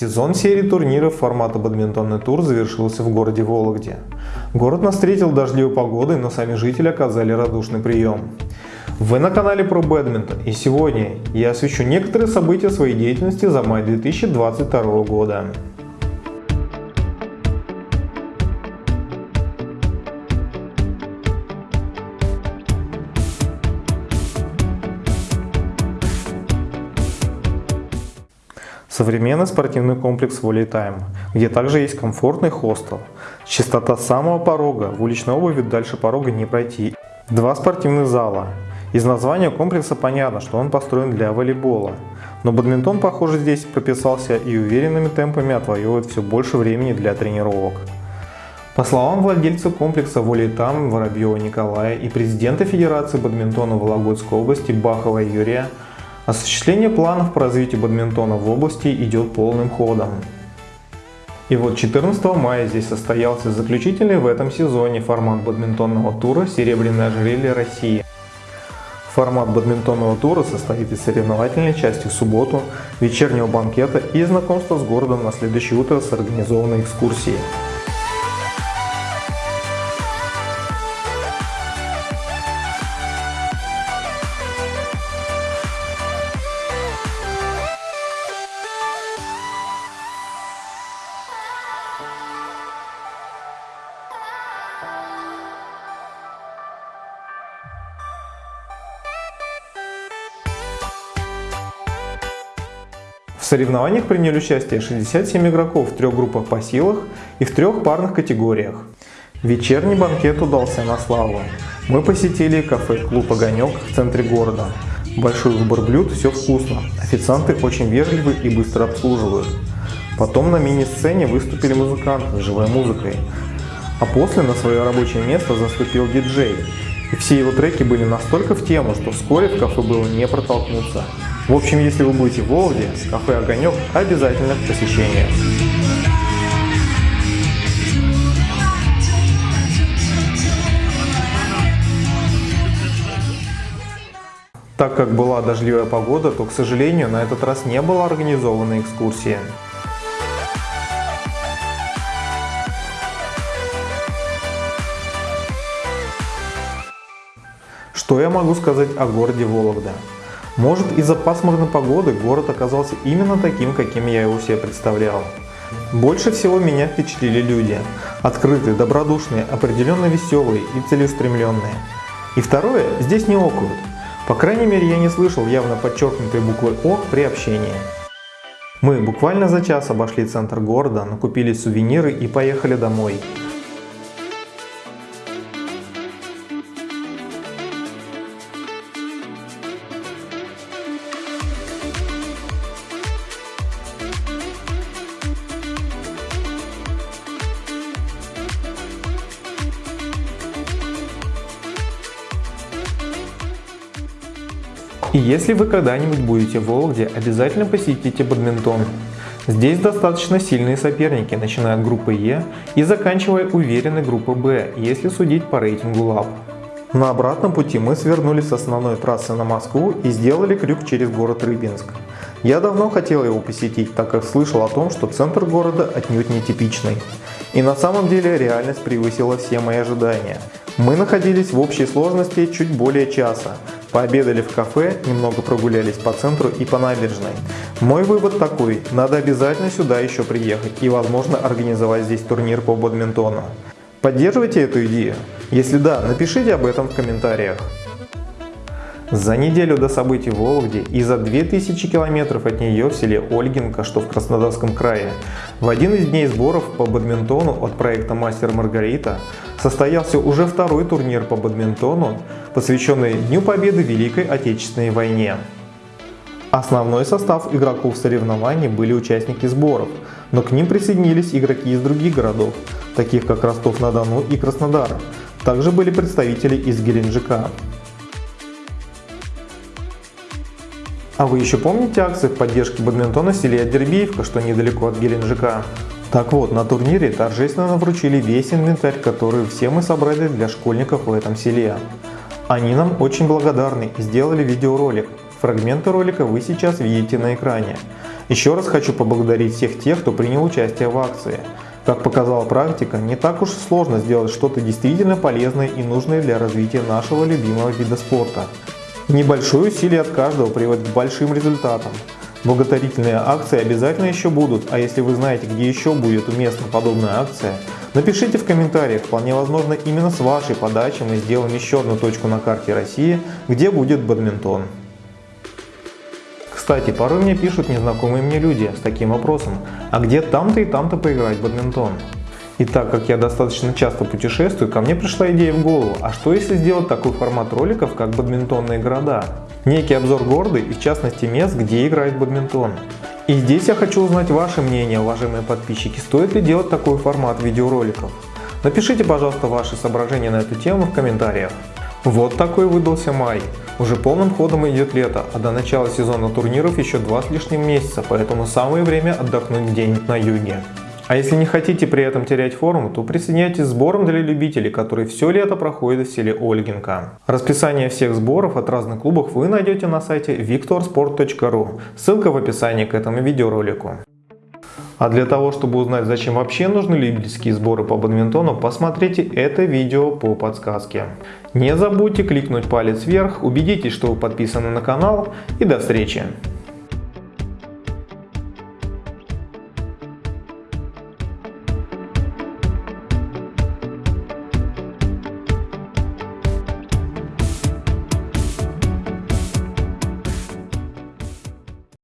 Сезон серии турниров формата бадминтонный тур завершился в городе Вологде. Город нас встретил дождливой погодой, но сами жители оказали радушный прием. Вы на канале про бадминтон и сегодня я освещу некоторые события своей деятельности за май 2022 года. Современный спортивный комплекс Time, где также есть комфортный хостел. Чистота самого порога, в уличной обуви дальше порога не пройти. Два спортивных зала. Из названия комплекса понятно, что он построен для волейбола. Но бадминтон, похоже, здесь прописался и уверенными темпами отвоевывает все больше времени для тренировок. По словам владельца комплекса Волейтам Воробьева Николая и президента Федерации бадминтона Вологодской области Бахова Юрия, Осуществление планов по развитию бадминтона в области идет полным ходом. И вот 14 мая здесь состоялся заключительный в этом сезоне формат бадминтонного тура «Серебряное ожерелье России». Формат бадминтонного тура состоит из соревновательной части в субботу, вечернего банкета и знакомства с городом на следующее утро с организованной экскурсией. Соревнованиях приняли участие 67 игроков в трех группах по силах и в трех парных категориях. Вечерний банкет удался на славу. Мы посетили кафе-клуб «Огонек» в центре города. Большой выбор блюд, все вкусно. Официанты очень вежливы и быстро обслуживают. Потом на мини-сцене выступили музыканты с живой музыкой. А после на свое рабочее место заступил диджей. И все его треки были настолько в тему, что вскоре в кафе было не протолкнуться. В общем, если вы будете в Вологде, кафе «Огонек» обязательно к посещению. Так как была дождливая погода, то, к сожалению, на этот раз не была организована экскурсия. Что я могу сказать о городе Вологда? Может из-за пасмурной погоды город оказался именно таким, каким я его себе представлял. Больше всего меня впечатлили люди. Открытые, добродушные, определенно веселые и целеустремленные. И второе, здесь не окают. По крайней мере я не слышал явно подчеркнутой буквы О при общении. Мы буквально за час обошли центр города, накупили сувениры и поехали домой. И если вы когда-нибудь будете в Вологде, обязательно посетите бадминтон. Здесь достаточно сильные соперники, начиная от группы Е и заканчивая уверенной группой Б, если судить по рейтингу ЛАП. На обратном пути мы свернули с основной трассы на Москву и сделали крюк через город Рыбинск. Я давно хотел его посетить, так как слышал о том, что центр города отнюдь не типичный. И на самом деле реальность превысила все мои ожидания. Мы находились в общей сложности чуть более часа, Пообедали в кафе, немного прогулялись по центру и по набережной. Мой вывод такой, надо обязательно сюда еще приехать и возможно организовать здесь турнир по бадминтону. Поддерживайте эту идею? Если да, напишите об этом в комментариях. За неделю до событий в Вологде и за 2000 километров от нее в селе Ольгинка, что в Краснодарском крае, в один из дней сборов по бадминтону от проекта «Мастер Маргарита» состоялся уже второй турнир по бадминтону, посвященный Дню Победы в Великой Отечественной войне. Основной состав игроков соревнований были участники сборов, но к ним присоединились игроки из других городов, таких как Ростов-на-Дону и Краснодар. Также были представители из Геленджика. А вы еще помните акции в поддержке бадминтона в селе что недалеко от Геленджика? Так вот, на турнире торжественно вручили весь инвентарь, который все мы собрали для школьников в этом селе. Они нам очень благодарны и сделали видеоролик. Фрагменты ролика вы сейчас видите на экране. Еще раз хочу поблагодарить всех тех, кто принял участие в акции. Как показала практика, не так уж сложно сделать что-то действительно полезное и нужное для развития нашего любимого вида спорта. Небольшое усилие от каждого приводит к большим результатам. Благотворительные акции обязательно еще будут, а если вы знаете, где еще будет уместна подобная акция, напишите в комментариях, вполне возможно именно с вашей подачи мы сделаем еще одну точку на карте России, где будет бадминтон. Кстати, порой мне пишут незнакомые мне люди с таким вопросом, а где там-то и там-то поиграть в бадминтон? И так как я достаточно часто путешествую, ко мне пришла идея в голову, а что если сделать такой формат роликов, как бадминтонные города? Некий обзор города и в частности мест, где играет бадминтон. И здесь я хочу узнать ваше мнение, уважаемые подписчики, стоит ли делать такой формат видеороликов. Напишите, пожалуйста, ваши соображения на эту тему в комментариях. Вот такой выдался май. Уже полным ходом идет лето, а до начала сезона турниров еще два с лишним месяца, поэтому самое время отдохнуть где-нибудь на юге. А если не хотите при этом терять форму, то присоединяйтесь к сборам для любителей, которые все лето проходят в селе Ольгинка. Расписание всех сборов от разных клубов вы найдете на сайте victorsport.ru. Ссылка в описании к этому видеоролику. А для того, чтобы узнать, зачем вообще нужны любительские сборы по бадминтону, посмотрите это видео по подсказке. Не забудьте кликнуть палец вверх, убедитесь, что вы подписаны на канал и до встречи!